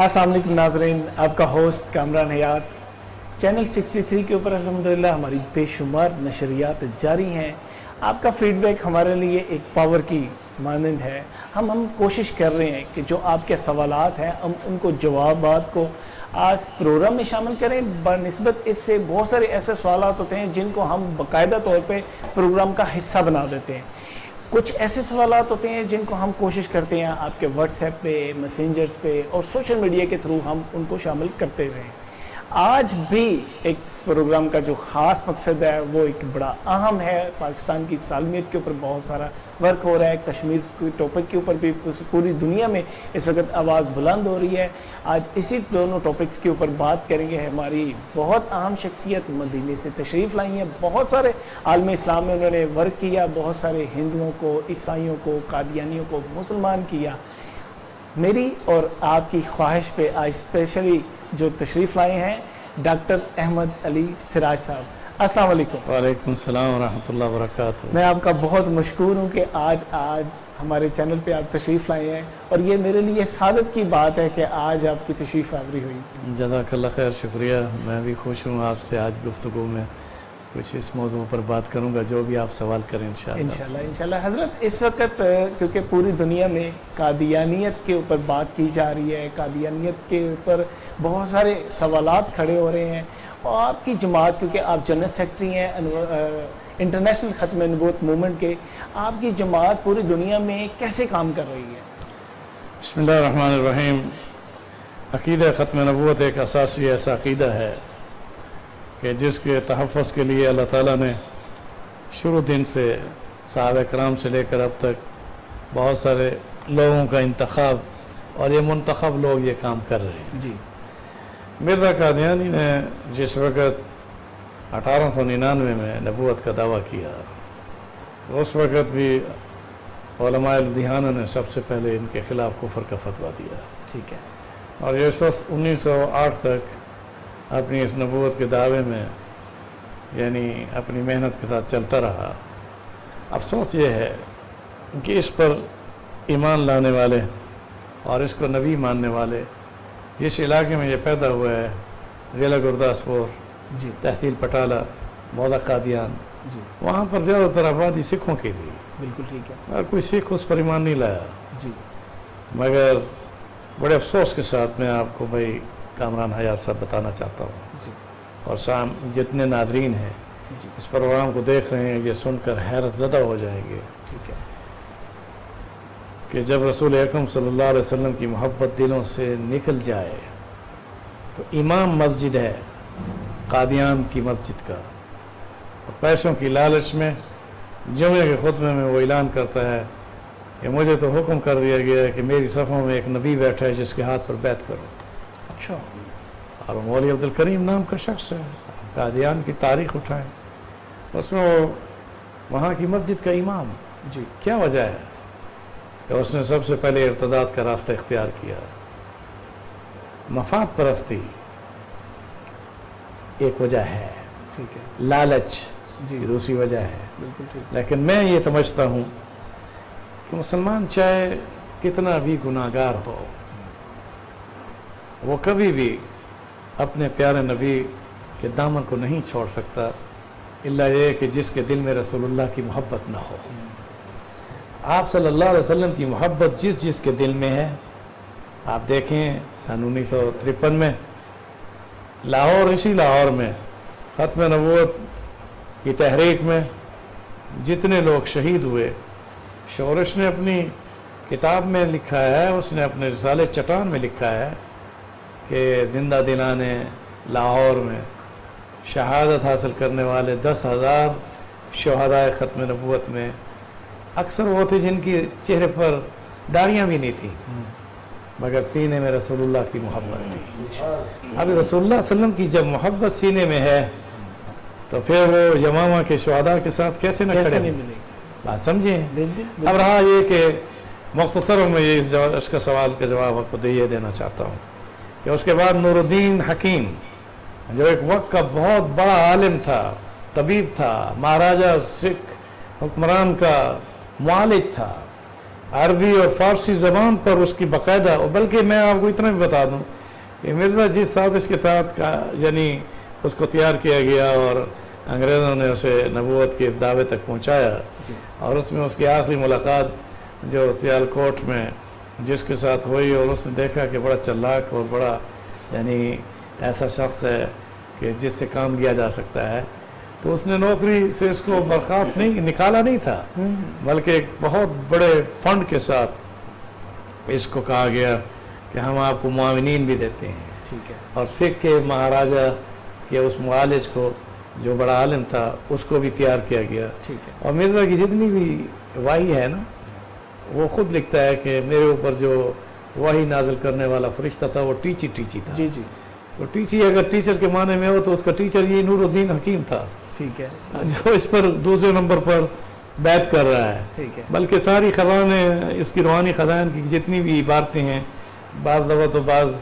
السلام علیکم ناظرین، آپ کا ہوسٹ کامران حیات۔ چینل 63 کے اوپر الحمدللہ ہماری بے شمار نشریات جاری ہیں۔ آپ کا فیڈ بیک ہمارے لیے ایک پاور کی مانند ہے۔ ہم ہم کوشش کر رہے ہیں کہ جو آپ کے سوالات ہیں، ہم ان کو جوابات کو آج پروگرام میں شامل کریں۔ بنسبت اس سے بہت سارے ایسے سوالات ہوتے ہیں جن کو ہم باقاعدہ طور پہ پروگرام کا حصہ بنا دیتے ہیں۔ کچھ ایسے سوالات ہوتے ہیں جن کو ہم کوشش کرتے ہیں آپ کے واٹس ایپ پہ میسنجرز پہ اور سوشل میڈیا کے تھرو ہم ان کو شامل کرتے رہیں۔ آج بھی ایک پروگرام کا جو خاص مقصد ہے، وہ ایک بڑا اہم ہے۔ پاکستان کی سالمیت کے اوپر بہت سارا ورک ہو رہا ہے۔ کشمیر کی ٹاپک کے اوپر بھی پوری دنیا میں اس وقت آواز بلند ہو رہی ہے۔ آج اسی دونوں ٹاپکس کے اوپر بات کریں گے۔ ہماری بہت اہم شخصیت مدینہ سے تشریف لائی ہیں۔ بہت سارے عالم اسلام میں انہوں نے ورک کیا۔ بہت سارے ہندوؤں کو، عیسائیوں کو، قادیانیوں کو، مسلمان کیا۔ میری اور آپ کی خواہش پہ آج اسپیشلی جو تشریف لائے ہیں ڈاکٹر احمد علی سراج صاحب۔ السلام علیکم۔ وعلیکم السلام ورحمۃ اللہ وبرکاتہ۔ میں آپ کا بہت مشکور ہوں کہ آج آج ہمارے چینل پہ آپ تشریف لائے ہیں اور یہ میرے لیے سعادت کی بات ہے کہ آج آپ کی تشریف آوری ہوئی۔ جزاک اللہ خیر شکریہ۔ میں بھی خوش ہوں آپ سے آج گفتگو میں۔ کچھ اس موضوع پر بات کروں گا جو بھی آپ سوال کریں انشاءاللہ۔ انشاءاللہ انشاءاللہ۔ حضرت اس وقت کیونکہ پوری دنیا میں قادیانیت کے اوپر بات کی جا رہی ہے قادیانیت کے اوپر بہت سارے سوالات کھڑے ہو رہے ہیں۔ اور آپ کی جماعت کیونکہ آپ جنرل سیکٹری ہیں انٹرنیشنل ختم نبوت مومنٹ کے آپ کی جماعت پوری دنیا میں کیسے کام کر رہی ہے؟ بسم اللہ الرحمن الرحیم۔ عقیدہ ختم نبوت ایک اساسی ایسا عقیدہ ہے۔ کہ جس کے تحفظ کے لیے اللہ تعالیٰ نے شروع دن سے صحابہ کرام سے لے کر اب تک بہت سارے لوگوں کا انتخاب اور یہ منتخب لوگ یہ کام کر رہے ہیں۔ جی۔ مرزا قادیانی نے جس وقت اٹھارہ سو ننانوے میں نبوت کا دعویٰ کیا اس وقت بھی علماء لدھیانہ نے سب سے پہلے ان کے خلاف کفر کا فتویٰ دیا۔ ٹھیک ہے۔ اور یہ سو انیس سو آٹھ تک اپنی اس نبوت کے دعوے میں یعنی اپنی محنت کے ساتھ چلتا رہا۔ افسوس یہ ہے کہ اس پر ایمان لانے والے اور اس کو نبی ماننے والے جس علاقے میں یہ پیدا ہوا ہے ضلع گرداسپور جی۔ تحصیل پٹالہ مولا قادیان جی۔ وہاں پر زیادہ تر آبادی سکھوں کی تھی بالکل ٹھیک ہے۔ اور کوئی سکھ اس پر ایمان نہیں لایا۔ جی۔ مگر بڑے افسوس کے ساتھ میں آپ کو بھائی کامران حیات صاحب بتانا چاہتا ہوں۔ جی۔ اور شام جتنے ناظرین ہیں جی۔ اس پروگرام کو دیکھ رہے ہیں یہ سن کر حیرت زدہ ہو جائیں گے ٹھیک ہے۔ کہ جب رسول اکرم صلی اللہ علیہ وسلم کی محبت دلوں سے نکل جائے تو امام مسجد ہے قادیان کی مسجد کا۔ اور پیسوں کی لالچ میں جمعے کے خطبے میں وہ اعلان کرتا ہے کہ مجھے تو حکم کر دیا گیا ہے کہ میری صفوں میں ایک نبی بیٹھا ہے جس کے ہاتھ پر بیت کرو۔ اچھا۔ اور وہ مولوی عبد الکریم نام کا شخص ہے۔ قادیان کی تاریخ اٹھائیں۔ اس میں وہ وہاں کی مسجد کا امام۔ جی۔ کیا وجہ ہے؟ کہ اس نے سب سے پہلے ارتداد کا راستہ اختیار کیا۔ مفاد پرستی ایک وجہ ہے۔ ٹھیک ہے۔ لالچ جی۔ دوسری وجہ ہے۔ بالکل ٹھیک۔ لیکن میں یہ سمجھتا ہوں کہ مسلمان چاہے کتنا بھی گناہ گار ہو وہ کبھی بھی اپنے پیارے نبی کے دامن کو نہیں چھوڑ سکتا اللہ یہ کہ جس کے دل میں رسول اللہ کی محبت نہ ہو۔ آپ صلی اللہ علیہ وسلم کی محبت جس جس کے دل میں ہے، آپ دیکھیں سن انیس سو ترپن میں لاہور، اسی لاہور میں ختم نبوت کی تحریک میں جتنے لوگ شہید ہوئے، شورش نے اپنی کتاب میں لکھا ہے، اس نے اپنے رسالے چٹان میں لکھا ہے۔ کہ زندہ دلانے لاہور میں شہادت حاصل کرنے والے دس ہزار شہدائے ختم نبوت میں اکثر وہ تھے جن کی چہرے پر داڑیاں بھی نہیں تھیں مگر سینے میں رسول اللہ کی محبت تھی۔ اب رسول اللہ علیہ وسلم کی جب محبت سینے میں ہے تو پھر وہ یمامہ کے شہداء کے ساتھ کیسے نہ کھڑے؟ بات سمجھیں اب رہا یہ کہ مختصر میں یہ اس کا سوال کا جواب آپ کو دے دینا چاہتا ہوں۔ کہ اس کے بعد نور الدین حکیم جو ایک وقت کا بہت بڑا عالم تھا، طبیب تھا، مہاراجہ، سکھ، حکمران کا معالج تھا، عربی اور فارسی زبان پر اس کی باقاعدہ بلکہ میں آپ کو اتنا بھی بتا دوں کہ مرزا جی سازش کے تحت کا یعنی اس کو تیار کیا گیا اور انگریزوں نے اسے نبوت کے اس دعوے تک پہنچایا اور اس میں اس کی آخری ملاقات جو سیال کوٹ میں جس کے ساتھ ہوئی اور اس نے دیکھا کہ بڑا چلاک اور بڑا یعنی ایسا شخص ہے کہ جس سے کام لیا جا سکتا ہے۔ تو اس نے نوکری سے اس کو برخاست نہیں نکالا نہیں تھا۔ بلکہ ایک بہت بڑے فنڈ کے ساتھ اس کو کہا گیا کہ ہم آپ کو معاونین بھی دیتے ہیں۔ ٹھیک ہے۔ اور سکھ کے مہاراجہ کے اس معالج کو جو بڑا عالم تھا اس کو بھی تیار کیا گیا۔ ٹھیک ہے۔ اور مرزا کی جتنی بھی واہی ہے نا وہ خود لکھتا ہے کہ میرے اوپر جو واہی نازل کرنے والا فرشتہ تھا وہ ٹیچی ٹیچی تھا۔ جی جی۔ تو ٹیچی اگر ٹیچر کے معنی میں ہو تو اس کا ٹیچر یہ نور الدین حکیم تھا۔ ٹھیک ہے۔ جو اس پر دوسرے نمبر پر بیت کر رہا ہے۔ ٹھیک ہے۔ بلکہ ساری خزانیں اس کی روحانی خزان کی جتنی بھی عبارتیں ہیں بعض دفعہ تو بعض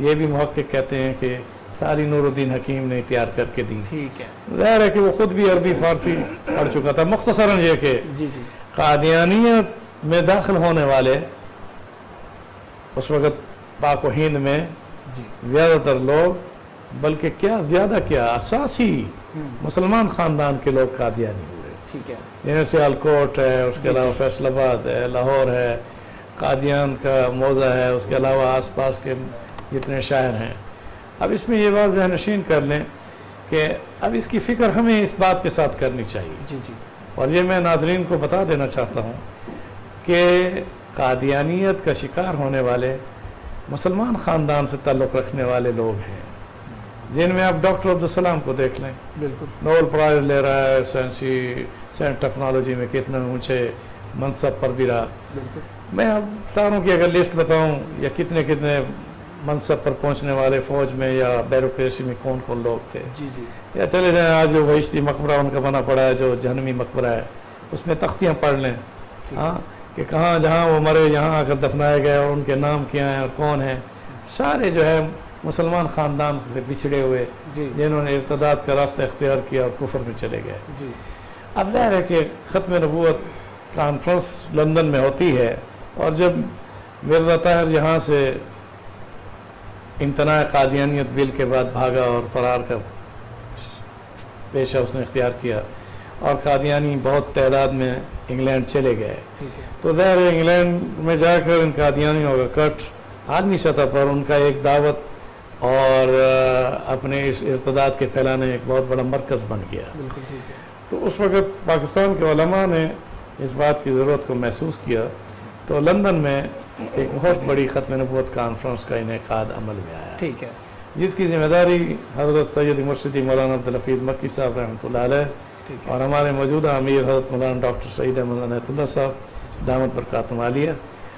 یہ بھی محقق کہتے ہیں کہ ساری نور الدین حکیم نے تیار کر کے دی۔ ٹھیک ہے۔ ظاہر ہے کہ وہ خود بھی عربی فارسی پڑھ چکا تھا۔ مختصراً یہ کہ جی جی۔ قادیانیت میں داخل ہونے والے اس وقت پاک و ہند میں جی۔ زیادہ تر لوگ بلکہ کیا زیادہ کیا اساسی مسلمان خاندان کے لوگ قادیانی ہوئے۔ ٹھیک ہے۔ الکوٹ ہے اس کے علاوہ فیصل آباد ہے لاہور ہے قادیان کا موضع ہے اس کے علاوہ آس پاس کے جتنے شہر ہیں۔ اب اس میں یہ بات ذہن نشین کر لیں کہ اب اس کی فکر ہمیں اس بات کے ساتھ کرنی چاہیے۔ جی جی۔ اور یہ میں ناظرین کو بتا دینا چاہتا ہوں کہ قادیانیت کا شکار ہونے والے مسلمان خاندان سے تعلق رکھنے والے لوگ ہیں۔ جن میں آپ ڈاکٹر عبدالسلام کو دیکھ لیں۔ بالکل۔ نوبل پرائز لے رہا ہے سائنسی سائنس ٹیکنالوجی میں کتنے اونچے منصب پر بھی رہا۔ بالکل۔ میں اب ساروں کی اگر لسٹ بتاؤں یا کتنے کتنے منصب پر پہنچنے والے فوج میں یا بیروکریسی میں کون کون لوگ تھے۔ جی جی۔ یا چلے جائیں آج جو وحشتی مقبرہ ان کا بنا پڑا ہے جو جہنمی مقبرہ ہے اس میں تختیاں پڑھ لیں۔ ہاں؟ کہ کہاں جہاں وہ مرے یہاں آ کر دفنائے گئے اور ان کے نام کیا ہیں اور کون ہیں؟ سارے جو ہے مسلمان خاندان سے بچھڑے ہوئے جی۔ جنہوں نے ارتداد کا راستہ اختیار کیا اور کفر میں چلے گئے۔ جی۔ اب ظاہر ہے کہ ختم نبوت کانفرنس لندن میں ہوتی ہے اور جب مرزا طاہر یہاں سے امتناع قادیانیت بل کے بعد بھاگا اور فرار کا پیشہ اس نے اختیار کیا اور قادیانی بہت تعداد میں انگلینڈ چلے گئے۔ تو ظاہر ہے انگلینڈ میں جا کر ان قادیانیوں کا کٹ عالمی سطح پر ان کا ایک دعوت اور اپنے اس ارتداد کے پھیلانے ایک بہت بڑا مرکز بن گیا۔ تو اس وقت پاکستان کے علماء نے اس بات کی ضرورت کو محسوس کیا۔ تو لندن میں ایک بہت بڑی ختم نبوت کانفرنس کا انعقاد عمل میں آیا۔ ٹھیک ہے۔ جس کی ذمہ داری حضرت سید مرشدی مولانا عبدالحفیظ مکی صاحب رحمۃ اللہ علیہ اور ہمارے موجودہ امیر حضرت مولانا ڈاکٹر سعید احمد عنایت اللہ صاحب دامت برکاتم عالیہ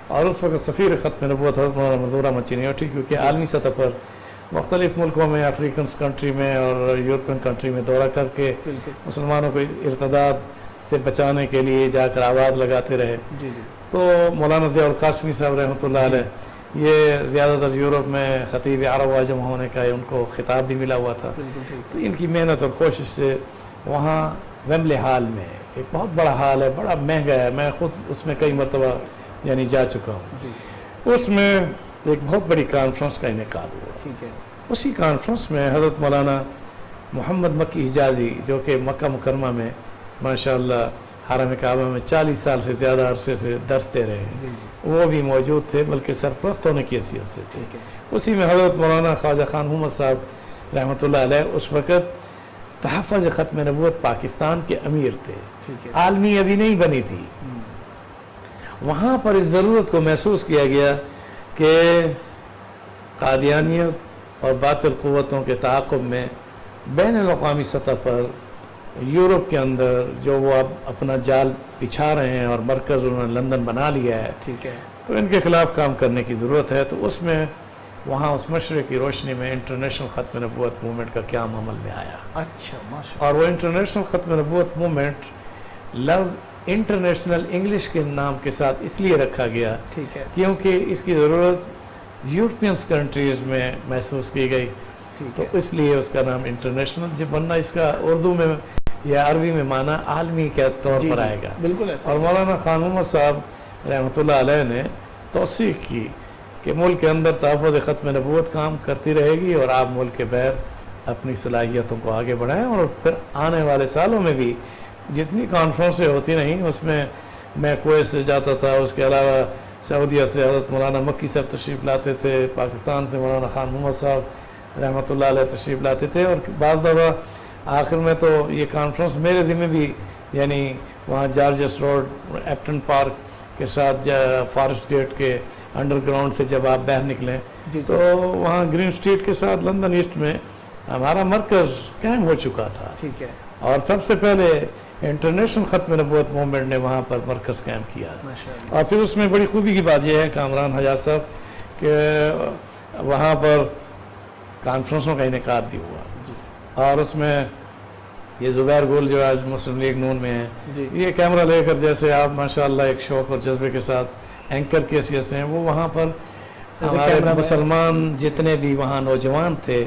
اور اس وقت سفیر ختم نبوت حضرت مولانا منظورہ مچینیوٹی کیونکہ عالمی سطح پر مختلف ملکوں میں افریقن کنٹری میں اور یورپین کنٹری میں دورہ کر کے مسلمانوں کو ارتداد سے بچانے کے لیے جا کر آواز لگاتے رہے۔ جی جی۔ تو مولانا ضیاء القاسمی صاحب رحمۃ اللہ علیہ یہ زیادہ تر یورپ میں خطیب عرب واجم ہونے کا ان کو خطاب بھی ملا ہوا تھا۔ تو ان کی محنت اور کوشش سے وہاں ویملے ہال میں ایک بہت بڑا ہال ہے بڑا مہنگا ہے میں خود اس میں کئی مرتبہ یعنی جا چکا ہوں۔ جی۔ اس میں ایک بہت بڑی کانفرنس کا انعقاد ہوا۔ ٹھیک ہے۔ اسی کانفرنس میں حضرت مولانا محمد مکی حجازی جو کہ مکہ مکرمہ میں ماشاء اللہ حرم کعبہ میں چالیس سال سے زیادہ عرصے سے درس دے رہے ہیں جی جی۔ وہ بھی موجود تھے بلکہ سرپرست ہونے کی حیثیت سے تھے۔ اسی میں حضرت مولانا خواجہ خان محمد صاحب رحمۃ اللہ علیہ اس وقت تحفظ ختم نبوت پاکستان کے امیر تھے۔ ٹھیک ہے۔ عالمی ابھی نہیں بنی تھی۔ وہاں پر اس ضرورت کو محسوس کیا گیا کہ قادیانیت اور باطل قوتوں کے تعاقب میں بین الاقوامی سطح پر یورپ کے اندر جو وہ اب اپنا جال بچھا رہے ہیں اور مرکز انہوں نے لندن بنا لیا ہے ٹھیک ہے۔ تو ان کے خلاف کام کرنے کی ضرورت ہے۔ تو اس میں وہاں اس مشرق کی روشنی میں انٹرنیشنل ختم نبوت موومنٹ کا کیا عمل میں آیا؟ اچھا اور وہ انٹرنیشنل ختم نبوت موومنٹ لفظ انٹرنیشنل انگلش کے نام کے ساتھ اس لیے رکھا گیا ٹھیک ہے۔ کیونکہ اس کی ضرورت یورپینس کنٹریز میں محسوس کی گئی۔ تو اس لیے اس کا نام انٹرنیشنل جب ورنہ اس کا اردو میں یا عربی میں معنی عالمی کے طور جی، پر جی، آئے گا۔ بالکل اور مولانا خان صاحب رحمۃ اللہ علیہ نے توسیع کی کہ ملک کے اندر تحفظ ختم نبوت کام کرتی رہے گی اور آپ ملک کے بیر اپنی صلاحیتوں کو آگے بڑھائیں اور پھر آنے والے سالوں میں بھی جتنی کانفرنسیں ہوتی رہیں، اس میں میں کویت سے جاتا تھا، اس کے علاوہ سعودیہ سے حضرت مولانا مکی صاحب تشریف لاتے تھے، پاکستان سے مولانا خان محمد صاحب رحمۃ اللہ علیہ تشریف لاتے تھے اور بعض دفعہ آخر میں تو یہ کانفرنس میرے ذمہ بھی یعنی وہاں جارجس روڈ، ایپٹن پارک کے ساتھ فارسٹ گیٹ کے انڈر گراؤنڈ سے جب آپ باہر نکلیں جی, جی۔ تو وہاں گرین اسٹریٹ کے ساتھ لندن ایسٹ میں ہمارا مرکز قائم ہو چکا تھا۔ ٹھیک ہے۔ اور سب سے پہلے انٹرنیشنل ختم نبوت موومنٹ نے وہاں پر مرکز قائم کیا۔ اور پھر اس میں بڑی خوبی کی بات یہ ہے کامران حجاز صاحب کہ وہاں پر کانفرنسوں کا انعقاد بھی ہوا۔ جی۔ اور اس میں یہ زبیر گول جو آج مسلم لیگ نون میں ہے یہ کیمرہ لے کر جیسے آپ ماشاءاللہ ایک شوق اور جذبے کے ساتھ اینکر کی حیثیت سے ہیں وہ وہاں پر ہمارے مسلمان جتنے بھی وہاں نوجوان تھے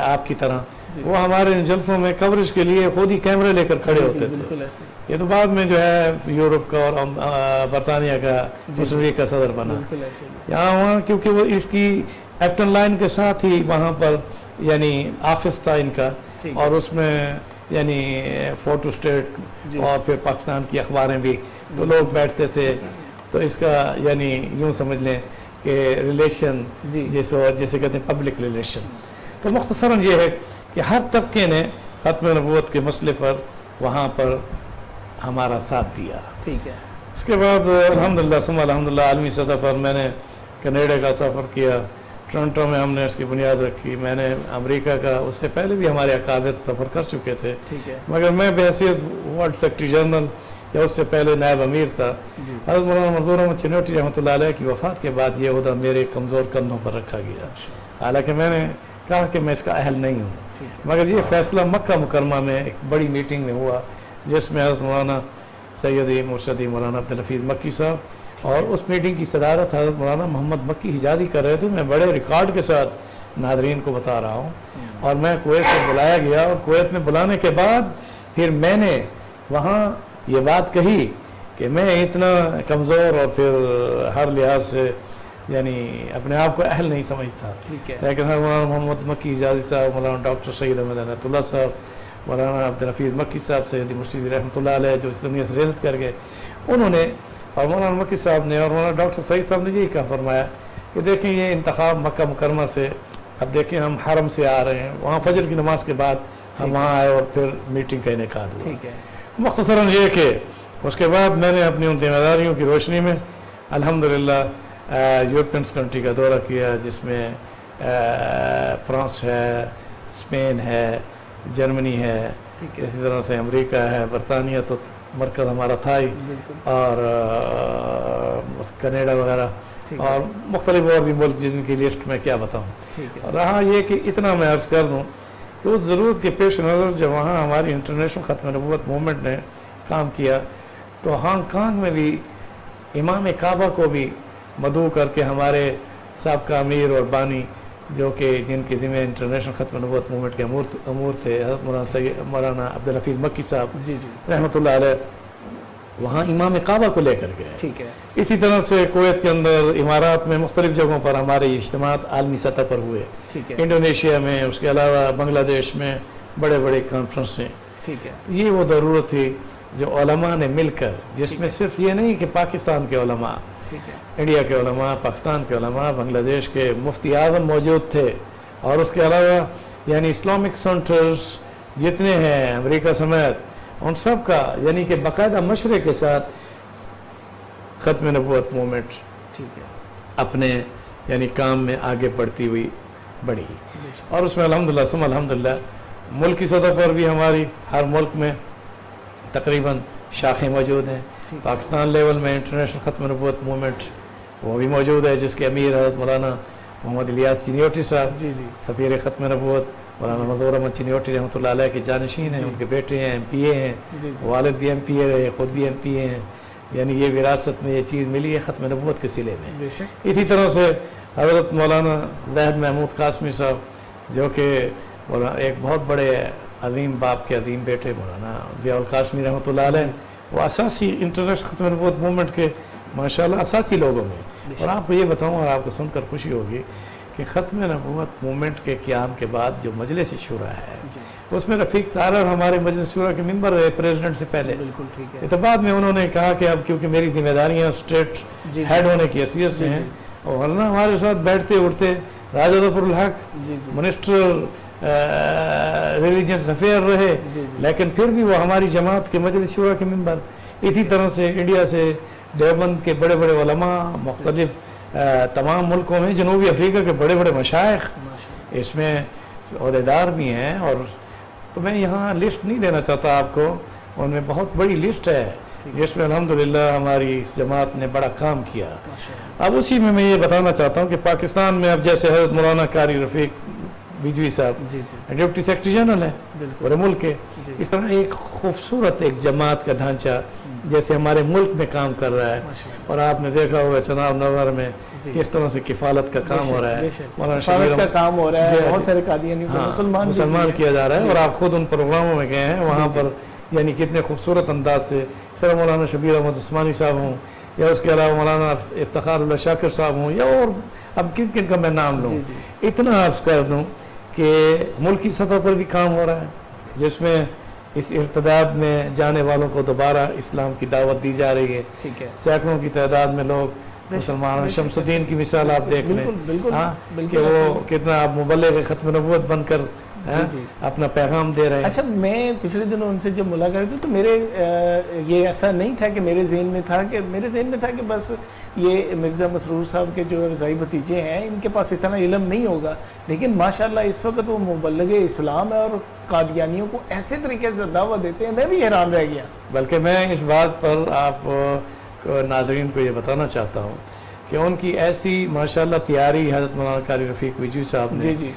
آپ کی طرح وہ ہمارے جلسوں میں کوریج کے لیے خود ہی کیمرے لے کر کھڑے ہوتے تھے۔ یہ تو بعد میں جو ہے یورپ کا اور برطانیہ کا مسلم لیگ کا صدر بنا۔ یہاں وہاں کیونکہ وہ اس کی ایپٹن لائن کے ساتھ ہی وہاں پر یعنی آفس تھا ان کا اور اس میں یعنی فوٹو اسٹیٹ جی۔ اور پھر پاکستان کی اخباریں بھی۔ تو لوگ بیٹھتے تھے۔ تو اس کا یعنی یوں سمجھ لیں کہ ریلیشن جی۔ جیسے جیسے کہتے ہیں پبلک ریلیشن تو مختصرا یہ ہے کہ ہر طبقے نے ختم نبوت کے مسئلے پر وہاں پر ہمارا ساتھ دیا۔ ٹھیک ہے۔ اس کے بعد الحمدللہ سم الحمدللہ عالمی سطح پر میں نے کینیڈا کا سفر کیا۔ ٹورنٹو میں ہم نے اس کی بنیاد رکھی۔ میں نے امریکہ کا اس سے پہلے بھی ہمارے اکابر سفر کر چکے تھے۔ مگر میں بحثیت ورلڈ سیکٹری جنرل یا اس سے پہلے نائب امیر تھا۔ حضرت مولانا منظور احمد چنوٹی رحمۃ اللہ علیہ کی وفات کے بعد یہ عہدہ میرے کمزور کندھوں پر رکھا گیا۔ حالانکہ میں نے کہا کہ میں اس کا اہل نہیں ہوں۔ مگر یہ فیصلہ مکہ مکرمہ میں ایک بڑی میٹنگ میں ہوا جس میں حضرت مولانا سیدی مرشدی مولانا عبدالحفیظ مکی صاحب اور اس میٹنگ کی صدارت حضرت مولانا محمد مکی حجازی کر رہے تھے۔ میں بڑے ریکارڈ کے ساتھ ناظرین کو بتا رہا ہوں۔ اور میں کویت میں بلایا گیا اور کویت میں بلانے کے بعد پھر میں نے وہاں یہ بات کہی کہ میں اتنا کمزور اور پھر ہر لحاظ سے یعنی اپنے آپ کو اہل نہیں سمجھتا۔ لیکن مولانا محمد مکی حجازی صاحب مولانا ڈاکٹر سید احمد رحمۃ اللہ صاحب مولانا عبدالحفیظ مکی صاحب سید مرشید رحمۃ اللہ علیہ جو اسلامیت ریلت کر گئے انہوں نے اور مولانا مکی صاحب نے اور مولانا ڈاکٹر سعید صاحب نے یہی کہا فرمایا کہ دیکھیں یہ انتخاب مکہ مکرمہ سے اب دیکھیں ہم حرم سے آ رہے ہیں وہاں فجر کی نماز کے بعد ہم وہاں آئے اور پھر میٹنگ کا انعقاد ہوا۔ مختصراً یہ کہ اس کے بعد میں نے اپنی ان ذمہ داریوں کی روشنی میں الحمدللہ یورپینس کنٹری کا دورہ کیا جس میں فرانس ہے اسپین ہے جرمنی ہے اسی طرح سے امریکہ ہے برطانیہ تو مرکز ہمارا تھا ہی۔ اور کنیڈا وغیرہ۔ اور مختلف اور بھی ملک جن کی لسٹ میں کیا بتاؤں۔ رہا یہ کہ اتنا میں عرض کر دوں کہ اس ضرورت کے پیش نظر جب وہاں ہماری انٹرنیشنل ختم نبوت موومنٹ نے کام کیا تو ہانگ کانگ میں بھی امام کعبہ کو بھی مدعو کر کے ہمارے سابقہ امیر اور بانی جو کہ جن کے ذمہ انٹرنیشنل ختم نبوت موومنٹ کے امور امور تھے حضرت مولانا سید مولانا عبدالحفیظ مکی صاحب جی جی۔ رحمۃ اللہ علیہ وہاں امام کعبہ کو لے کر گئے۔ ٹھیک ہے۔ اسی طرح سے کویت کے اندر امارات میں مختلف جگہوں پر ہمارے اجتماعات عالمی سطح پر ہوئے۔ ٹھیک ہے۔ انڈونیشیا میں اس کے علاوہ بنگلہ دیش میں بڑے بڑے کانفرنسیں ٹھیک ہے۔ یہ وہ ضرورت تھی جو علماء نے مل کر جس میں صرف یہ نہیں کہ پاکستان کے علماء انڈیا کے علماء پاکستان کے علماء بنگلہ دیش کے مفتی اعظم موجود تھے۔ اور اس کے علاوہ یعنی اسلامک سینٹرز جتنے ہیں امریکہ سمیت ان سب کا یعنی کہ باقاعدہ مشرے کے ساتھ ختم نبوت مومنٹ ٹھیک ہے۔ اپنے یعنی کام میں آگے بڑھتی ہوئی بڑھی۔ اور اس میں الحمدللہ سم الحمدللہ ملکی کی سطح پر بھی ہماری ہر ملک میں تقریباً شاخیں موجود ہیں۔ پاکستان لیول میں انٹرنیشنل ختم نبوت مومنٹ وہ بھی موجود ہے جس کے امیر حضرت مولانا محمد الیاس چنیوٹی صاحب جی جی۔ سفیر ختم نبوت مولانا مزور احمد چنیوٹی رحمۃ اللہ علیہ کے جانشین ہیں جی۔ ان کے بیٹے ہیں ایم پی اے ہیں جی، جی۔ والد بھی ایم پی اے رہے خود بھی ایم پی اے ہیں۔ یعنی یہ وراثت میں یہ چیز ملی ہے ختم نبوت کے سلے میں۔ اسی طرح سے حضرت مولانا زہد محمود قاسمی صاحب جو کہ ایک بہت بڑے عظیم باپ کے عظیم بیٹے مولانا ضیاء القاسمی رحمۃ اللہ علیہ وہ اساسی انٹرنیشنل ختم نبوت موومنٹ کے اللہ اساسی لوگوں میں۔ اور آپ کو یہ بتاؤں اور آپ کو سن کر خوشی ہوگی کہ ختم نبوت مومنٹ کے قیام کے بعد جو مجلس شورا ہے جی۔ اس میں رفیق تارر ہمارے مجلس شورا کے ممبر رہے پریزیڈنٹ سے پہلے۔ بالکل ٹھیک ہے۔ تو بعد میں انہوں نے کہا کہ اب کیونکہ میری ذمہ داریاں اسٹیٹ جی ہیڈ ہونے کی حیثیت سے جی، ہیں۔ جی۔ اور ورنہ ہمارے ساتھ بیٹھتے اٹھتے راجہ ظفر الحق جی جی۔ منسٹر ریلیجنس افیئر رہے۔ جی جی۔ لیکن پھر بھی وہ ہماری جماعت کے مجلس شورا کے ممبر اسی طرح سے انڈیا سے دیوبند کے بڑے بڑے علماء مختلف تمام ملکوں میں جنوبی افریقہ کے بڑے بڑے مشائق اس میں عہدیدار بھی ہیں اور تو میں یہاں لسٹ نہیں دینا چاہتا آپ کو ان میں بہت بڑی لسٹ ہے جس میں الحمدللہ ہماری اس جماعت نے بڑا کام کیا۔ اب اسی میں میں یہ بتانا چاہتا ہوں کہ پاکستان میں اب جیسے حضرت مولانا قاری رفیق بجوی صاحب۔ جی جی۔ ڈپٹی سیکرٹری جنرل ہیں پورے ملک کے۔ جی۔ اس طرح ایک خوبصورت ایک جماعت کا ڈھانچہ جیسے ہمارے ملک میں کام کر رہا ہے۔ اور آپ نے دیکھا ہوگا چناب نگر میں کس طرح سے کفالت کا کام ہو رہا ہے۔ کفالت کا کام ہو رہا ہے بہت۔ سارے قادیانی ہاں، مسلمان مسلمان کیا جا رہا ہے۔ اور آپ خود ان پروگراموں میں گئے ہیں۔ وہاں۔ پر یعنی کتنے خوبصورت انداز سے سر مولانا شبیر احمد عثمانی صاحب ہوں یا اس کے علاوہ مولانا افتخار اللہ شاکر صاحب ہوں یا اور اب کن کن کا میں نام لوں۔ اتنا عرض کر دوں کہ ملکی سطح پر بھی کام ہو رہا ہے جس میں اس ارتداد میں جانے والوں کو دوبارہ اسلام کی دعوت دی جا رہی ہے۔ ٹھیک ہے۔ سینکڑوں کی تعداد میں لوگ مسلمان شمس الدین کی مثال آپ دیکھ لیں۔ ہاں؟ کہ وہ کتنا آپ مبلغ ختم نبوت بن کر جی، ہاں، جی۔ اپنا پیغام دے رہے ہیں۔ اچھا میں پچھلے دنوں ان سے جب ملاقات ہوئی تو میرے یہ ایسا نہیں تھا کہ میرے ذہن میں تھا کہ میرے ذہن میں تھا کہ بس یہ مرزا مسرور صاحب کے جو رضائی بھتیجے ہیں ان کے پاس اتنا علم نہیں ہوگا۔ لیکن ماشاءاللہ اس وقت وہ مبلغ اسلام ہے اور قادیانیوں کو ایسے طریقے سے دعوت دیتے ہیں میں بھی حیران رہ گیا۔ بلکہ میں اس بات پر آپ ناظرین کو یہ بتانا چاہتا ہوں کہ ان کی ایسی ماشاءاللہ تیاری حضرت مولانا قاری رفیق وجوی صاحب نے جی جی۔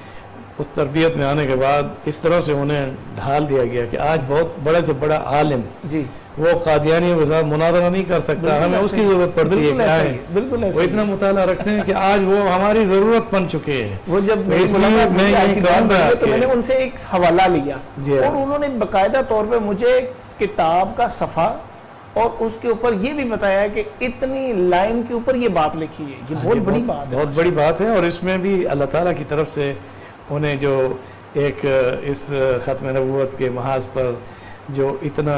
اس تربیت میں آنے کے بعد اس طرح سے انہیں ڈھال دیا گیا کہ آج بہت بڑے سے بڑا عالم جی۔ وہ قادیانیوں کے ساتھ مناظرہ نہیں کر سکتا ہمیں اس کی ضرورت پڑتی ہے ہی بالکل وہ اتنا مطالعہ رکھتے ہیں کہ آج وہ ہماری ضرورت بن چکے ہیں۔ وہ جب میں تو میں نے ان سے ایک حوالہ لیا جی۔ اور انہوں نے باقاعدہ طور پہ مجھے کتاب کا صفحہ اور اس کے اوپر یہ بھی بتایا کہ اتنی لائن کے اوپر یہ بات لکھی ہے۔ یہ بہت بڑی بات ہے۔ بہت بڑی بات ہے اور اس میں بھی اللہ تعالیٰ کی طرف سے انہیں جو ایک اس ختم نبوت کے محاذ پر جو اتنا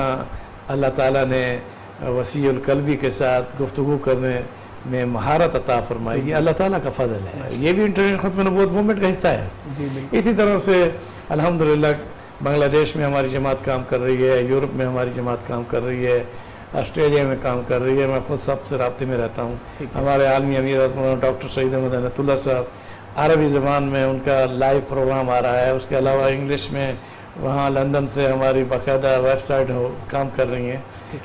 اللہ تعالیٰ نے وسیع القلبی کے ساتھ گفتگو کرنے میں مہارت عطا فرمائی یہ اللہ تعالیٰ کا فضل ہے۔ یہ بھی انٹرنیشنل ختم نبوت موومنٹ کا حصہ ہے۔ جی اسی طرح سے الحمدللہ بنگلہ دیش میں ہماری جماعت کام کر رہی ہے یورپ میں ہماری جماعت کام کر رہی ہے۔ آسٹریلیا میں کام کر رہی ہے میں خود سب سے رابطے میں رہتا ہوں۔ ہمارے عالمی امیر مولانا ڈاکٹر سعید احمد انت اللہ صاحب عربی زبان میں ان کا لائیو پروگرام آ رہا ہے۔ اس کے علاوہ انگلش میں وہاں لندن سے ہماری باقاعدہ ویب سائٹ کام کر رہی ہیں۔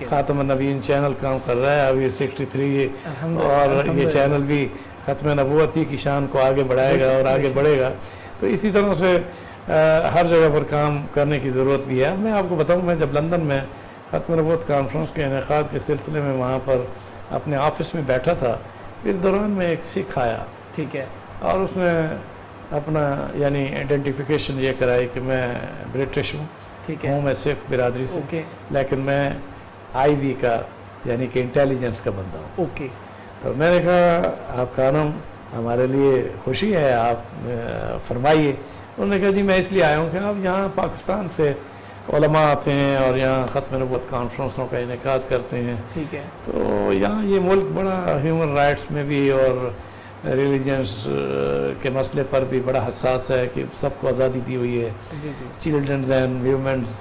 خاتم النبیین چینل کام کر رہا ہے۔ ابھی سکسٹی تھری اور یہ۔ چینل بھی ختم نبوت ہی کی شان کو آگے بڑھائے گا اور آگے۔ بڑھے گا۔ تو اسی طرح سے ہر جگہ پر کام کرنے کی ضرورت بھی ہے۔ میں آپ کو بتاؤں میں جب لندن میں ختم نبوت کانفرنس کے انعقاد کے سلسلے میں وہاں پر اپنے آفس میں بیٹھا تھا۔ اس دوران میں ایک سکھ آیا۔ ٹھیک ہے۔ اور اس نے اپنا یعنی آئیڈینٹیفیکیشن یہ کرائی کہ میں برٹش ہوں۔ ٹھیک ہے۔ ہوں میں سکھ برادری سے۔ لیکن میں آئی بی کا یعنی کہ انٹیلیجنس کا بندہ ہوں۔ اوکے۔ تو میں نے کہا آپ کا نام ہمارے لیے خوشی ہے آپ فرمائیے۔ انہوں نے کہا جی میں اس لیے آیا ہوں کہ آپ یہاں پاکستان سے علماء آتے ہیں اور یہاں ختم نبوت کانفرنسوں کا انعقاد کرتے ہیں۔ ٹھیک ہے۔ تو یہاں یہ ملک بڑا ہیومن رائٹس میں بھی اور ریلیجنس کے مسئلے پر بھی بڑا حساس ہے کہ سب کو آزادی دی ہوئی ہے۔ چلڈرنز اینڈ ویومنز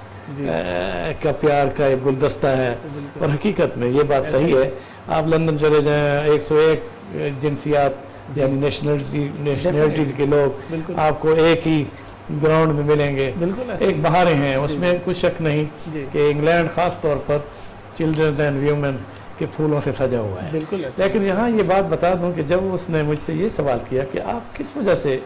کا پیار کا ایک گلدستہ ہے۔ اور حقیقت میں یہ بات صحیح ہے۔ آپ لندن چلے جائیں ایک سو ایک جنسیات جی۔ یعنی نیشنلٹی نیشنلٹی کے لوگ آپ کو ایک ہی گراؤنڈ میں ملیں گے۔ بالکل ایک۔ بہاریں ہیں اس جی، میں جی۔ کچھ شک نہیں جی۔ کہ انگلینڈ خاص طور پر چلڈرن اینڈ ویومن کے پھولوں سے سجا ہوا ہے۔ بالکل لیکن یہاں یہ بات بتا دوں کہ جب اس نے مجھ سے یہ سوال کیا کہ آپ کس وجہ سے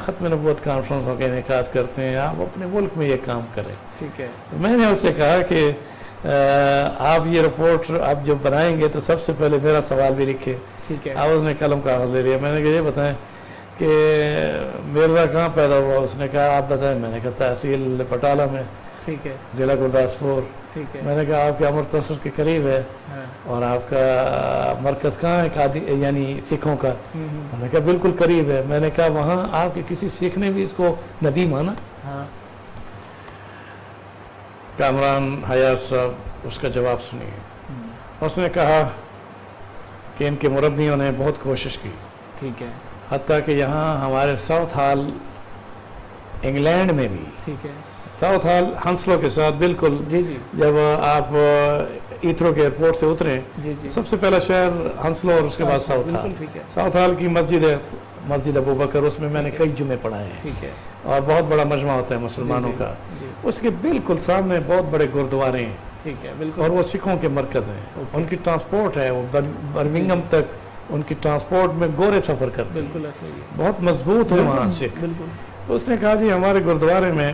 ختم نبوت کانفرنسوں کے انعقاد کرتے ہیں آپ اپنے ملک میں یہ کام کریں۔ ٹھیک ہے۔ تو میں نے اس سے کہا کہ آپ یہ رپورٹ آپ جو بنائیں گے تو سب سے پہلے میرا سوال بھی لکھے ٹھیک ہے۔ آپ اس نے قلم کاغذ لے لیا میں نے کہا یہ بتائیں کہ مرزا کہاں پیدا ہوا؟ اس نے کہا آپ بتائیں۔ میں نے کہا تحصیل پٹالہ میں ٹھیک ہے۔ ضلع گرداسپور ٹھیک ہے۔ میں نے کہا آپ کے امرتسر کے قریب ہے۔ ہاں۔ اور آپ کا مرکز کہاں ہے؟ یعنی سکھوں کا۔ میں نے کہا بالکل قریب ہے۔ میں نے کہا وہاں آپ کے کسی سکھ نے بھی اس کو نبی مانا؟ ہاں۔ کامران حیات صاحب اس کا جواب سنیے۔ اس نے کہا کہ ان کے مربیوں نے بہت کوشش کی۔ ٹھیک ہے۔ حتیٰ کہ یہاں ہمارے ساؤتھ ہال انگلینڈ میں بھی ٹھیک ہے۔ ساؤتھ ہال ہنسلو کے ساتھ بالکل جی جی۔ جب آپ ایتھرو کے ایئرپورٹ سے اتریں جی جی۔ سب سے پہلا شہر ہنسلو اور اس کے بعد ساؤتھ ہال۔ ساؤتھ ہال کی مسجد ہے مسجد ابو بکر اس میں میں نے۔ کئی جمعے پڑھائے ہیں۔ اور بہت بڑا مجمع ہوتا ہے مسلمانوں جی، کا۔ جی۔ اس کے بالکل سامنے بہت بڑے گردوارے ہیں۔ ٹھیک ہے اور وہ سکھوں کے مرکز ہیں۔ ان کی ٹرانسپورٹ ہے وہ بر- برمنگم تک ان کی ٹرانسپورٹ میں گورے سفر کرتے ہیں۔ بالکل ایسا ہی بہت مضبوط ہے وہاں سکھ بالکل۔ اس نے کہا جی ہمارے گردوارے میں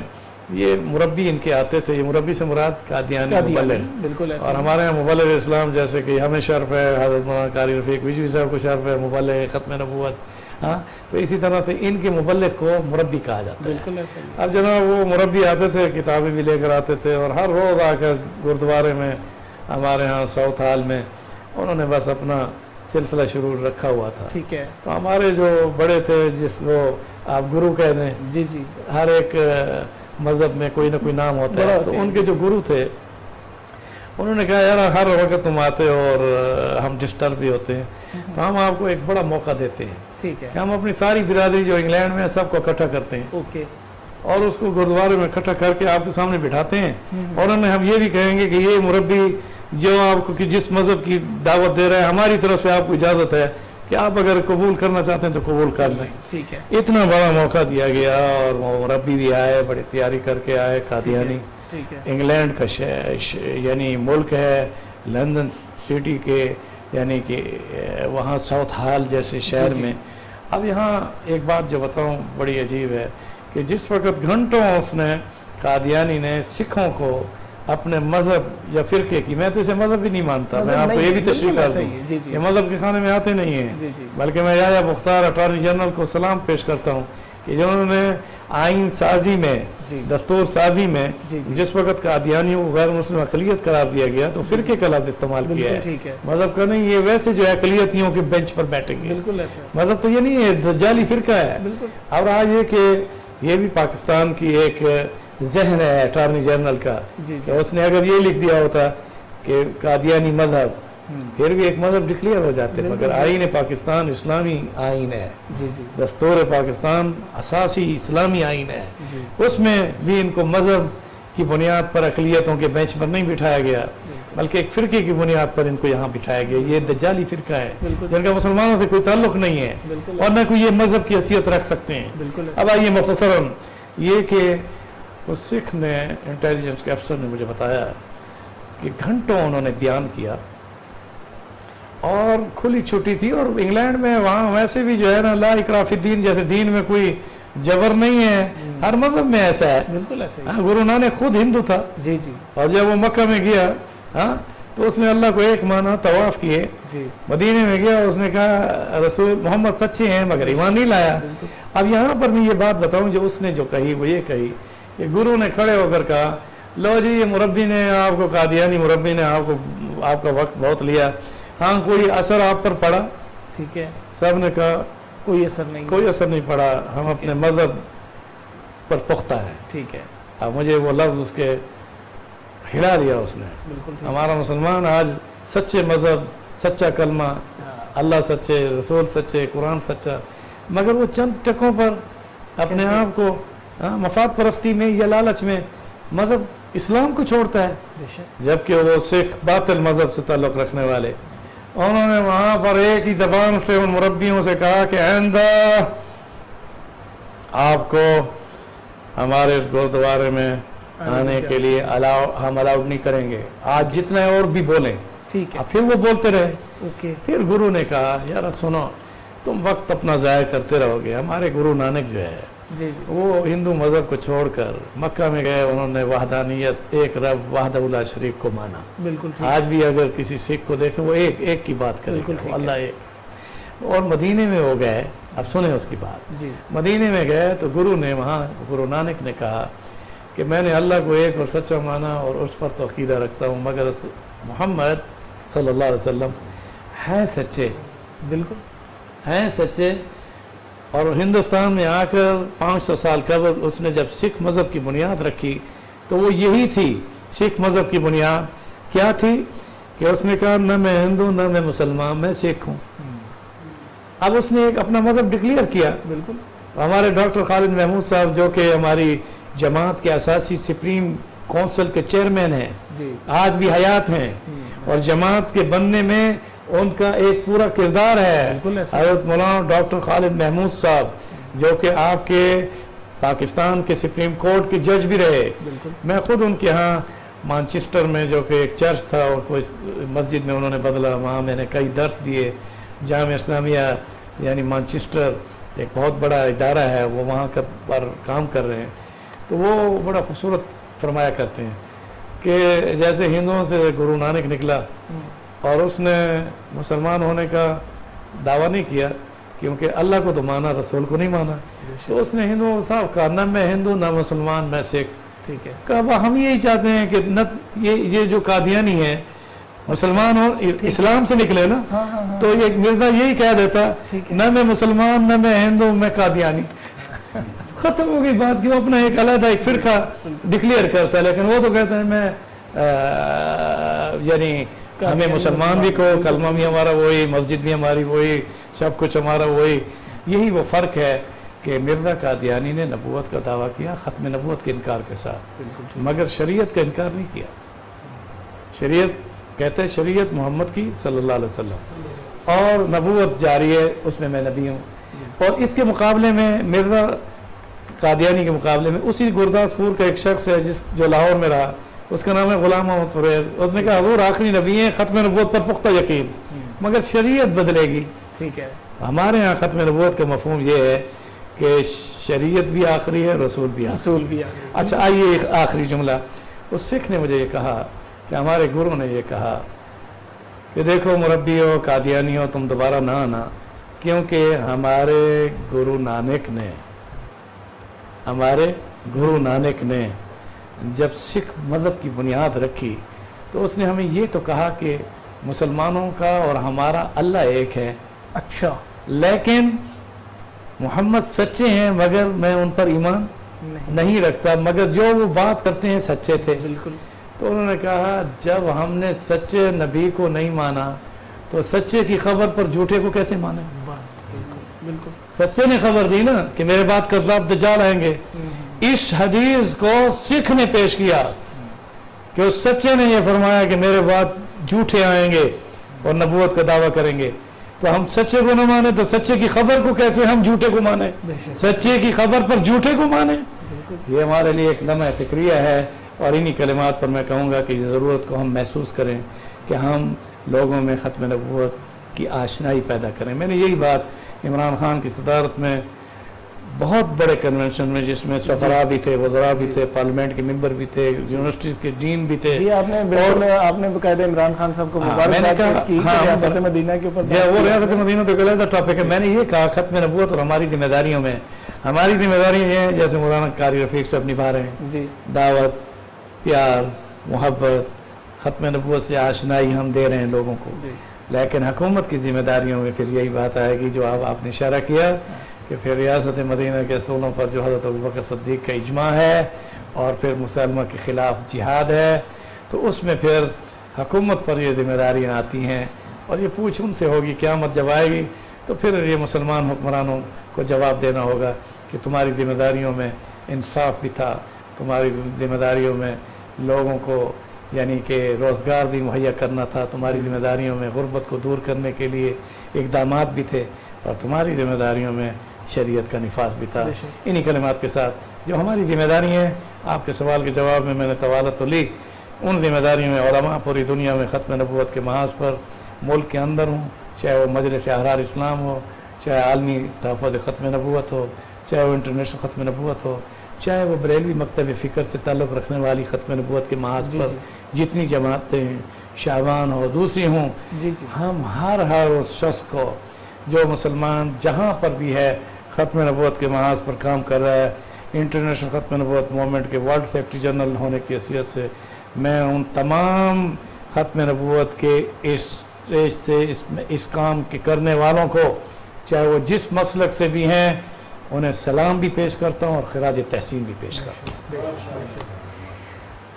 یہ مربی ان کے آتے تھے یہ مربی سے مراد قادیانی مبلغ بالکل اور۔ ہمارے یہاں مبلغ اسلام جیسے کہ ہمیں شرف ہے حضرت مولانا قاری رفیق وجوی صاحب کو شرف ہے مبلغ ختم نبوت ہاں؟ تو اسی طرح سے ان کے مبلغ کو مربی کہا جاتا ہے۔ بالکل ہے۔ اب جناب وہ مربی آتے تھے کتابیں بھی لے کر آتے تھے اور ہر روز آ کر گردوارے میں ہمارے ہاں ساؤتھ ہال میں انہوں نے بس اپنا سلسلہ شروع رکھا ہوا تھا۔ ٹھیک ہے۔ تو ہمارے جو بڑے تھے جس وہ آپ گرو کہہ دیں جی جی۔ ہر ایک مذہب میں کوئی نہ کوئی نام ہوتا ہے۔ تو ان کے جو گرو تھے انہوں نے کہا یار ہر وقت تم آتے ہو اور ہم ڈسٹرب بھی ہوتے ہیں۔ تو ہم آپ کو ایک بڑا موقع دیتے ہیں۔ ٹھیک ہے۔ کہ ہم اپنی ساری برادری جو انگلینڈ میں ہے سب کو اکٹھا کرتے ہیں۔ اوکے۔ اور اس کو گردوارے میں اکٹھا کر کے آپ کے سامنے بٹھاتے ہیں۔ اور انہیں ہم یہ بھی کہیں گے کہ یہ مربی جو آپ کو کہ جس مذہب کی دعوت دے رہا ہے ہماری طرف سے آپ کو اجازت ہے کہ آپ اگر قبول کرنا چاہتے ہیں تو قبول کر لیں۔ ٹھیک ہے۔ اتنا بڑا موقع دیا گیا اور وہ مربی بھی آئے بڑی تیاری کر کے آئے قادیانی انگلینڈ کا یعنی ملک ہے لندن سٹی کے یعنی کہ وہاں ساؤتھ ہال جیسے شہر جی۔ میں۔ اب یہاں ایک بات جو بتاؤں بڑی عجیب ہے کہ جس وقت گھنٹوں اس نے قادیانی نے سکھوں کو اپنے مذہب یا فرقے کی۔ میں تو اسے مذہب بھی نہیں مانتا میں آپ کو یہ بھی تشریح کر دوں۔ جی جی۔ یہ مذہب کے خانے میں آتے نہیں ہیں۔ جی بلکہ میں یا مختار اٹارنی جنرل کو سلام پیش کرتا ہوں کہ جنہوں نے آئین سازی میں دستور سازی میں جس وقت قادیانی کو غیر مسلم اقلیت قرار دیا گیا تو فرقے کا لفظ استعمال کیا ہے۔ مذہب کا نہیں یہ ویسے جو ہے اقلیتیوں کے بینچ پر بیٹھیں گے۔ بالکل ایسا۔ ہے مذہب تو یہ نہیں ہے دجالی فرقہ ہے۔ اور آج یہ کہ یہ بھی پاکستان کی ایک ذہن ہے اٹارنی جنرل کا جی جی اس نے اگر یہ لکھ دیا ہوتا کہ قادیانی مذہب پھر بھی ایک مذہب ڈکلیئر ہو جاتے۔ مگر آئین پاکستان اسلامی آئین ہے۔ جی جی۔ دستور پاکستان اساسی اسلامی آئین ہے۔ جی۔ اس میں بھی ان کو مذہب کی بنیاد پر اقلیتوں کے بینچ پر نہیں بٹھایا گیا بلکہ ایک فرقے کی بنیاد پر ان کو یہاں بٹھایا گیا۔ یہ دجالی فرقہ ہے۔ جن کا مسلمانوں سے کوئی تعلق نہیں ہے اور نہ کوئی یہ مذہب کی حیثیت رکھ سکتے ہیں۔ اب آئیے مختصراً یہ کہ اس سکھ نے انٹیلیجنس کے افسر نے مجھے بتایا کہ گھنٹوں انہوں نے بیان کیا اور کھلی چھٹی تھی اور انگلینڈ میں وہاں ویسے بھی جو ہے نا لا اکراف الدین جیسے دین میں کوئی جبر نہیں ہے۔ ہر مذہب میں ایسا ہے۔ بالکل ایسا ہی۔ ہاں، گرو نانک خود ہندو تھا۔ جی جی۔ اور جب وہ مکہ میں گیا ہاں تو اس نے اللہ کو ایک مانا طواف کیے۔ جی۔ مدینے میں گیا اس نے کہا رسول محمد سچے ہیں مگر ایمان نہیں لایا۔ اب یہاں پر میں یہ بات بتاؤں جو اس نے جو کہی وہ یہ کہی کہ گرو نے کھڑے ہو کر کہا لو جی یہ مربی نے آپ کو قادیانی مربی نے آپ کو آپ کا وقت بہت لیا۔ ہاں کوئی اثر آپ پر پڑا؟ ٹھیک ہے۔ سب نے کہا کوئی اثر نہیں۔ کوئی اثر نہیں پڑا۔ ہم اپنے مذہب پر پختہ ہیں۔ ٹھیک ہے۔ اب مجھے وہ لفظ اس کے ہلا لیا اس نے۔ بالکل ہمارا مسلمان آج سچے مذہب سچا کلمہ اللہ سچے رسول سچے قرآن سچا مگر وہ چند ٹکوں پر اپنے؟ آپ کو مفاد پرستی میں یا لالچ میں مذہب اسلام کو چھوڑتا ہے۔ جبکہ وہ سکھ باطل مذہب سے تعلق رکھنے والے۔ انہوں نے وہاں پر ایک ہی زبان سے ان مربیوں سے کہا کہ آئندہ آپ کو ہمارے اس گردوارے میں آنے کے لیے الاؤ ہم الاؤڈ نہیں کریں گے۔ آج جتنے اور بھی بولیں۔ ٹھیک ہے۔ اب پھر وہ بولتے رہے۔ پھر گرو نے کہا یار سنو تم وقت اپنا ضائع کرتے رہو گے۔ ہمارے گرو نانک جو ہے جی جی۔ وہ ہندو مذہب کو چھوڑ کر مکہ میں گئے انہوں نے وحدانیت ایک رب وحدہ اللہ شریف کو مانا۔ بالکل آج بھی اگر کسی سکھ کو دیکھیں وہ ایک ایک کی بات کرے بالکل۔ اللہ ایک۔ اور مدینے میں وہ گئے اب سنیں اس کی بات۔ جی۔ مدینے میں گئے تو گرو نے وہاں گرو نانک نے کہا کہ میں نے اللہ کو ایک اور سچا مانا اور اس پر تو عقیدہ رکھتا ہوں مگر محمد صلی اللہ علیہ وسلم ہیں سچے۔ بالکل۔ ہیں سچے اور ہندوستان میں آ کر پانچ سو سال قبل اس نے جب سکھ مذہب کی بنیاد رکھی تو وہ یہی تھی سکھ مذہب کی بنیاد کیا تھی کہ اس نے کہا نہ میں ہندو نہ میں مسلمان میں سکھ ہوں۔ اب اس نے ایک اپنا مذہب ڈکلیئر کیا۔ بالکل۔ تو ہمارے ڈاکٹر خالد محمود صاحب جو کہ ہماری جماعت کے اساسی سپریم کونسل کے چیئرمین ہیں جی۔ آج بھی حیات ہیں۔ اور جماعت کے بننے میں ان کا ایک پورا کردار ہے۔ حضرت مولانا ڈاکٹر خالد محمود صاحب جو کہ آپ کے پاکستان کے سپریم کورٹ کے جج بھی رہے۔ میں خود ان کے ہاں مانچسٹر میں جو کہ ایک چرچ تھا اور کوئی مسجد میں انہوں نے بدلا وہاں میں نے کئی درس دیے۔ جامعہ اسلامیہ یعنی مانچسٹر ایک بہت بڑا ادارہ ہے وہ وہاں کا پر کام کر رہے ہیں۔ تو وہ بڑا خوبصورت فرمایا کرتے ہیں کہ جیسے ہندوؤں سے گرو نانک نکلا اور اس نے مسلمان ہونے کا دعویٰ نہیں کیا کیونکہ اللہ کو تو مانا رسول کو نہیں مانا۔ تو اس نے ہندوؤں صاحب کہا نہ میں ہندو نہ مسلمان میں سکھ۔ ٹھیک ہے۔ کہا "وہ ہم یہی چاہتے ہیں کہ نہ یہ یہ جو قادیانی ہے مسلمان ہو اسلام سے نکلے نا۔ ہاں ہاں ہاں۔ تو یہ مرزا یہی کہہ دیتا نہ میں مسلمان نہ میں ہندو میں قادیانی۔ ختم ہو گئی بات کہ وہ اپنا ایک علیحدہ ایک فرقہ ڈکلیئر کرتا ہے لیکن وہ تو کہتے ہیں میں یعنی ہمیں مسلمان بھی کو کلمہ بھی ہمارا وہی مسجد بھی ہماری وہی سب کچھ ہمارا وہی۔ یہی وہ فرق ہے کہ مرزا قادیانی نے نبوت کا دعویٰ کیا ختم نبوت کے انکار کے ساتھ۔ مگر شریعت کا انکار نہیں کیا۔ شریعت کہتے ہیں شریعت محمد کی صلی اللہ علیہ وسلم۔ اور نبوت جاری ہے اس میں میں نبی ہوں۔ اور اس کے مقابلے میں مرزا قادیانی کے مقابلے میں اسی گرداس پور کا ایک شخص ہے جس جو لاہور میں رہا۔ اس کا نام ہے غلام محمد فریز اس نے کہا حضور آخری نبی ہیں ختم نبوت پر پختہ یقین۔ مگر شریعت بدلے گی۔ ٹھیک ہے۔ ہمارے ہاں ختم نبوت کا مفہوم یہ ہے کہ شریعت بھی آخری ہے رسول بھی آخری۔ رسول بھی آ گئے اچھا آئیے ایک آخری جملہ۔ اس سکھ نے مجھے یہ کہا کہ ہمارے گرو نے یہ کہا کہ دیکھو مربی ہو قادیانی ہو تم دوبارہ نہ آنا کیونکہ ہمارے گرو نانک نے ہمارے گرو نانک نے جب سکھ مذہب کی بنیاد رکھی تو اس نے ہمیں یہ تو کہا کہ مسلمانوں کا اور ہمارا اللہ ایک ہے۔ اچھا۔ لیکن محمد سچے ہیں مگر میں ان پر ایمان نہیں۔ رکھتا مگر جو وہ بات کرتے ہیں سچے تھے۔ بالکل۔ تو انہوں نے کہا جب ہم نے سچے نبی کو نہیں مانا تو سچے کی خبر پر جھوٹے کو کیسے مانے؟ بالکل۔ بالکل۔ سچے نے خبر دی نا کہ میرے بعد کذاب دجال آئیں گے۔ اس حدیث کو سکھ نے پیش کیا کہ اس سچے نے یہ فرمایا کہ میرے بعد جھوٹے آئیں گے اور نبوت کا دعویٰ کریں گے۔ تو ہم سچے کو نہ مانے تو سچے کی خبر کو کیسے ہم جھوٹے کو شک۔ سچے کی خبر پر جھوٹے کو بالکل۔ یہ ہمارے لیے ایک لمحہ فکریہ ہے اور انہی کلمات پر میں کہوں گا کہ یہ ضرورت کو ہم محسوس کریں کہ ہم لوگوں میں ختم نبوت کی آشنائی پیدا کریں۔ میں نے یہی بات عمران خان کی صدارت میں بہت بڑے کنونشن میں جس میں سفرا بھی تھے وزراء بھی تھے پارلیمنٹ کے ممبر بھی تھے یونیورسٹی کے ڈین بھی تھے۔ جی آپ نے آپ نے باقاعدہ عمران خان صاحب کو ہاں، پیش کی ہاں، ریاست مبارک- مدینہ کے اوپر جی وہ ریاست مدینہ تو غلط ٹاپک ہے۔ میں نے یہ کہا ختم نبوت اور ہماری ذمہ داریوں میں ہماری ذمہ داریاں یہ ہیں جیسے مولانا قاری رفیق صاحب نبھا رہے ہیں۔ جی۔ دعوت پیار محبت ختم نبوت سے آشنائی ہم دے رہے ہیں لوگوں کو۔ لیکن حکومت کی ذمہ داریوں میں پھر یہی بات آئے گی جو اب آپ نے اشارہ کیا۔ کہ پھر ریاست مدینہ کے اصولوں پر جو حضرت ابوبکر صدیق کا اجماع ہے اور پھر مسلمہ کے خلاف جہاد ہے، تو اس میں پھر حکومت پر یہ ذمہ داریاں آتی ہیں اور یہ پوچھ ان سے ہوگی، قیامت جب آئے گی، تو پھر یہ مسلمان حکمرانوں کو جواب دینا ہوگا کہ تمہاری ذمہ داریوں میں انصاف بھی تھا، تمہاری ذمہ داریوں میں لوگوں کو یعنی کہ روزگار بھی مہیا کرنا تھا، تمہاری ذمہ داریوں میں غربت کو دور کرنے کے لیے اقدامات بھی تھے اور تمہاری ذمہ داریوں میں شریعت کا نفاذ بھی تھا۔ انہی کلمات کے ساتھ جو ہماری ذمہ داری ہیں آپ کے سوال کے جواب میں میں نے طوالت تو لی ان ذمہ داریوں میں علماء پوری دنیا میں ختم نبوت کے محاذ پر ملک کے اندر ہوں چاہے وہ مجلس احرار اسلام ہو چاہے عالمی تحفظ ختم نبوت ہو چاہے وہ انٹرنیشنل ختم نبوت ہو چاہے وہ بریلوی مکتب فکر سے تعلق رکھنے والی ختم نبوت کے محاذ جی، پر جی۔ جتنی جماعتیں ہیں ہو دوسری ہوں جی ہم ہر ہر اس شخص کو جو مسلمان جہاں پر بھی ہے، ختم نبوت کے محاذ پر کام کر رہا ہے۔ انٹرنیشنل ختم نبوت مومنٹ کے ورلڈ سیکٹری جنرل ہونے کی حیثیت سے میں ان تمام ختم نبوت کے اس اسٹیج سے اس اس کام کے کرنے والوں کو، چاہے وہ جس مسلک سے بھی ہیں، انہیں سلام بھی پیش کرتا ہوں اور خراج تحسین بھی پیش کرتا ہوں۔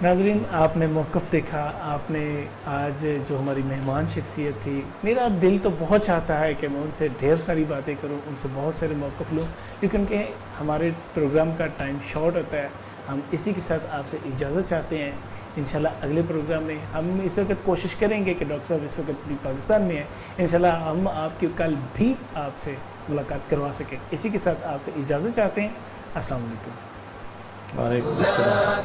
ناظرین، آپ نے موقف دیکھا، آپ نے آج جو ہماری مہمان شخصیت تھی، میرا دل تو بہت چاہتا ہے کہ میں ان سے ڈھیر ساری باتیں کروں، ان سے بہت سارے موقف لوں لیکن کہ ہمارے پروگرام کا ٹائم شارٹ ہوتا ہے۔ ہم اسی کے ساتھ آپ سے اجازت چاہتے ہیں۔ انشاءاللہ اگلے پروگرام میں ہم اس وقت کوشش کریں گے کہ ڈاکٹر صاحب اس وقت بھی پاکستان میں ہیں۔ انشاءاللہ ہم آپ کی کل بھی آپ سے ملاقات کروا سکیں۔ اسی کے ساتھ آپ سے اجازت چاہتے ہیں۔ السلام علیکم۔ وعلیکم السلام۔